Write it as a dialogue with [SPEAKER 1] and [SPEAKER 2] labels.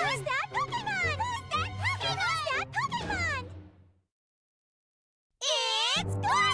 [SPEAKER 1] Who's that Pokemon? Who's that Pokemon? Who's that Pokemon? It's Gorgon!